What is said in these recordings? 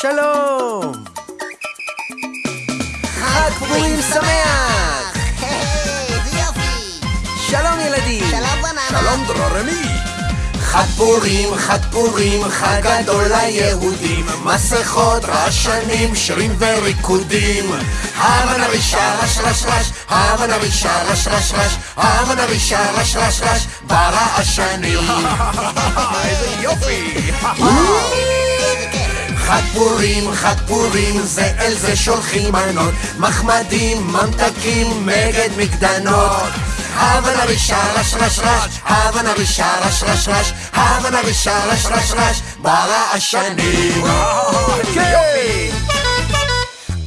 שלום! חג פורים שמח! יופי! שלום ילדים! שלום בננה! שלום דרורמי! חג פורים, חג פורים, חג גדול ליהודים מסכות, רעשנים, שירים וריקודים המן הרישה רש רש רש, המן הרישה רש רש רש, המן הרישה רש רש רש, ברעשנים איזה יופי! חג פורים, חג פורים, זה אל זה שולחים מנות, מחמדים, ממתקים, מגד מקדנות. هاونا רש רש رش رش هاونا رشا רש רש. رش هاونا رشا رش רש. רש برا الشنين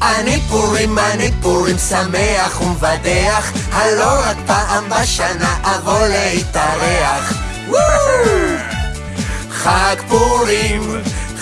אני פורים, אני פורים, שמח ומבדח, הלא רק פעם בשנה אבוא להתארח. חג פורים!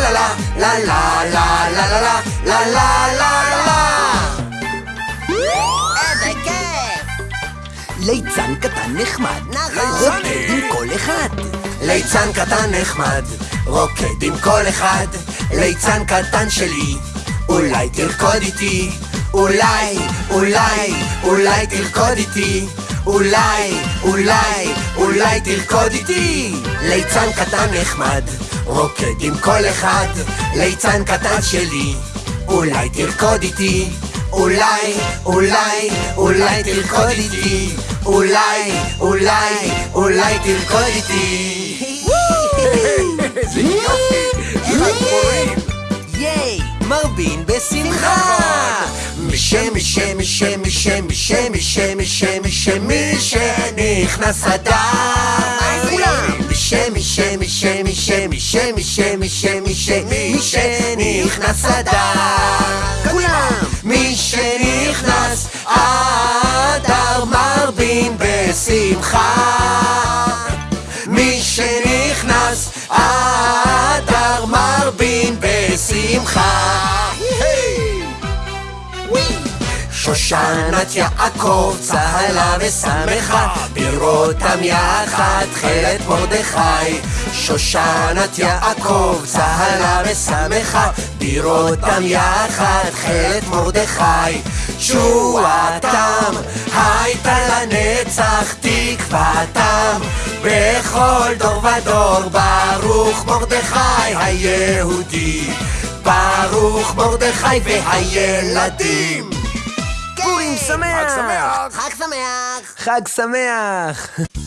לה לה לה לה! ליצן קטן נחמד. רוקד עם כל אחד. ליצן קטן נחמד, רוקד עם כל אחד. ליצן קטן שלי, אולי תרקוד איתי. אולי, אולי, אולי תרקוד איתי. אולי, אולי, אולי תרקוד איתי. ליצן קטן נחמד, רוקד עם כל אחד. ליצן קטן שלי, אולי תרקוד איתי. אולי, אולי, אולי תרקוד איתי. אולי, אולי, אולי תרקוד איתי. איזה יופי! ייי, מרבין בשמחה! משם, משם, משם, משם, משם, משם, משם, משם, מי שנכנס אדר. שמי, שמי, שמי, שמי, שמי, מי שנכנס אדר. כולם! מי שנכנס אדר מרבין בשמחה. מי שנכנס אדר מרבין בשמחה. Hey! Oui! שושנת יעקב צהלה ושמחה בראותם יחד תכלת מרדכי. שושנת יעקב צהלה ושמחה בראותם יחד תכלת מרדכי. תשועתם הייתה לנצח תקוותם בכל דור ודור. ברוך מרדכי היהודי ברוך מרדכי והילדים שמח! חג שמח! חג שמח! חג שמח!